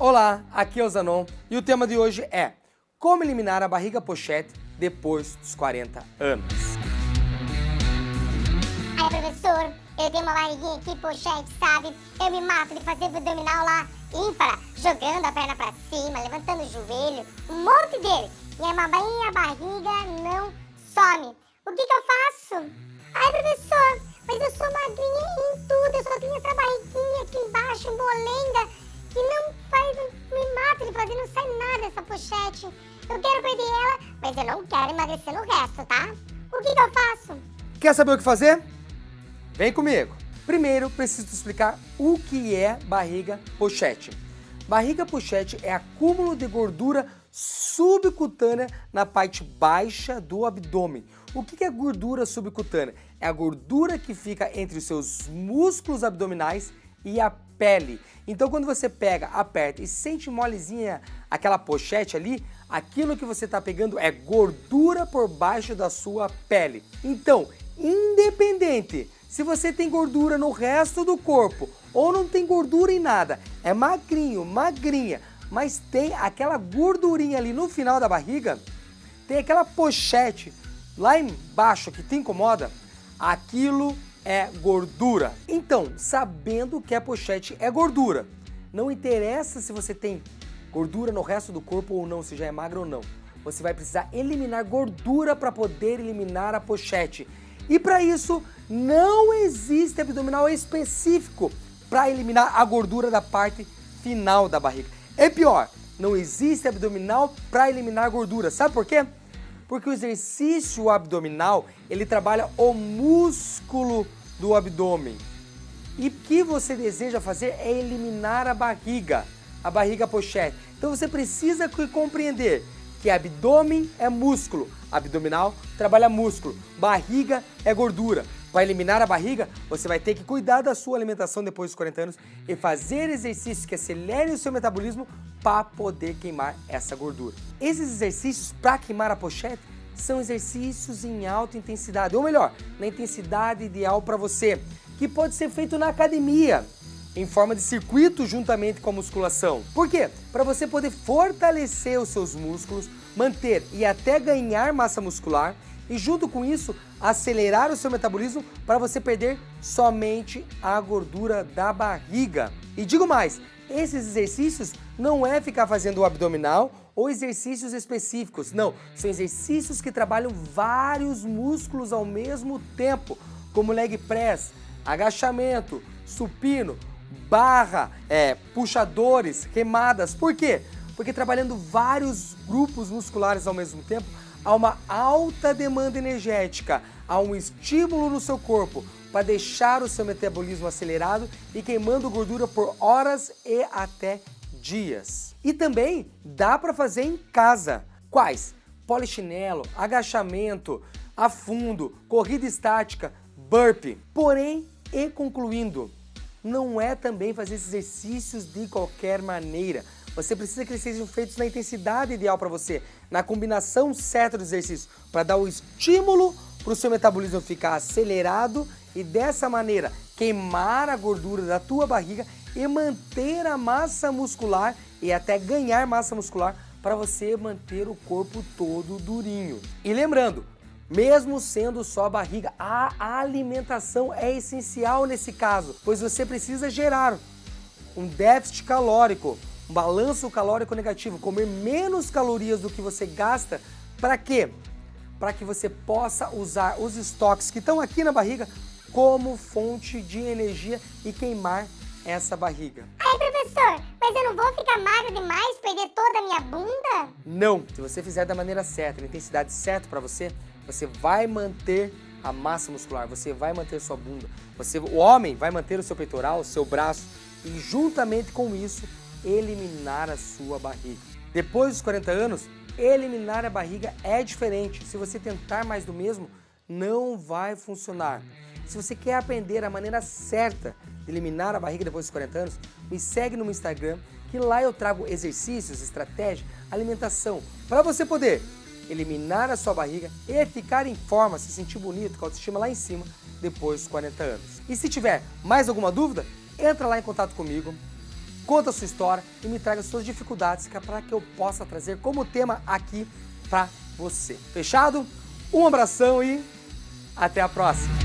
Olá, aqui é o Zanon e o tema de hoje é Como eliminar a barriga pochete depois dos 40 anos. Ai, professor, eu tenho uma barriguinha aqui pochete, sabe? Eu me mato de fazer abdominal lá ímpar, jogando a perna pra cima, levantando o joelho, um monte deles. E a minha barriga não some. O que que eu faço? Ai, professor, mas eu sou magrinha em tudo, eu só tenho essa barriguinha aqui embaixo, molenga, pochete. Eu quero perder ela, mas eu não quero emagrecer no resto, tá? O que que eu faço? Quer saber o que fazer? Vem comigo. Primeiro, preciso explicar o que é barriga pochete. Barriga pochete é acúmulo de gordura subcutânea na parte baixa do abdômen. O que é gordura subcutânea? É a gordura que fica entre os seus músculos abdominais e a pele. Então quando você pega, aperta e sente molezinha aquela pochete ali, aquilo que você está pegando é gordura por baixo da sua pele. Então, independente se você tem gordura no resto do corpo ou não tem gordura em nada, é magrinho, magrinha, mas tem aquela gordurinha ali no final da barriga, tem aquela pochete lá embaixo que te incomoda, aquilo é gordura. Então, sabendo que a pochete é gordura, não interessa se você tem gordura no resto do corpo ou não, se já é magro ou não. Você vai precisar eliminar gordura para poder eliminar a pochete. E para isso, não existe abdominal específico para eliminar a gordura da parte final da barriga. É pior, não existe abdominal para eliminar gordura. Sabe por quê? Porque o exercício abdominal, ele trabalha o músculo do abdômen. E o que você deseja fazer é eliminar a barriga, a barriga pochete. Então você precisa compreender que abdômen é músculo, abdominal trabalha músculo, barriga é gordura. Para eliminar a barriga, você vai ter que cuidar da sua alimentação depois dos 40 anos e fazer exercícios que acelerem o seu metabolismo para poder queimar essa gordura. Esses exercícios para queimar a pochete são exercícios em alta intensidade, ou melhor, na intensidade ideal para você, que pode ser feito na academia, em forma de circuito juntamente com a musculação. Por quê? Para você poder fortalecer os seus músculos, manter e até ganhar massa muscular e junto com isso acelerar o seu metabolismo para você perder somente a gordura da barriga. E digo mais, esses exercícios não é ficar fazendo o abdominal ou exercícios específicos, não, são exercícios que trabalham vários músculos ao mesmo tempo, como leg press, agachamento, supino, barra, é, puxadores, remadas. Por quê? Porque trabalhando vários grupos musculares ao mesmo tempo, há uma alta demanda energética, há um estímulo no seu corpo para deixar o seu metabolismo acelerado e queimando gordura por horas e até dias. E também dá para fazer em casa. Quais? Polichinelo, agachamento, afundo, corrida estática, burpee. Porém, e concluindo, não é também fazer exercícios de qualquer maneira. Você precisa que eles sejam feitos na intensidade ideal para você, na combinação certa do exercício, para dar o estímulo para o seu metabolismo ficar acelerado e dessa maneira queimar a gordura da tua barriga e manter a massa muscular e até ganhar massa muscular para você manter o corpo todo durinho. E lembrando, mesmo sendo só a barriga, a alimentação é essencial nesse caso, pois você precisa gerar um déficit calórico, balanço calórico negativo, comer menos calorias do que você gasta, para quê? Para que você possa usar os estoques que estão aqui na barriga como fonte de energia e queimar essa barriga. Ai, professor, mas eu não vou ficar magra demais, perder toda a minha bunda? Não, se você fizer da maneira certa, na intensidade certa para você, você vai manter a massa muscular, você vai manter sua bunda, você, o homem vai manter o seu peitoral, o seu braço e juntamente com isso eliminar a sua barriga. Depois dos 40 anos, eliminar a barriga é diferente. Se você tentar mais do mesmo, não vai funcionar. Se você quer aprender a maneira certa de eliminar a barriga depois dos 40 anos, me segue no meu Instagram, que lá eu trago exercícios, estratégia, alimentação, para você poder eliminar a sua barriga e ficar em forma, se sentir bonito, com a autoestima lá em cima, depois dos 40 anos. E se tiver mais alguma dúvida, entra lá em contato comigo, conta a sua história e me traga suas dificuldades é para que eu possa trazer como tema aqui para você. Fechado? Um abração e até a próxima!